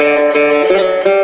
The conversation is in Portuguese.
Música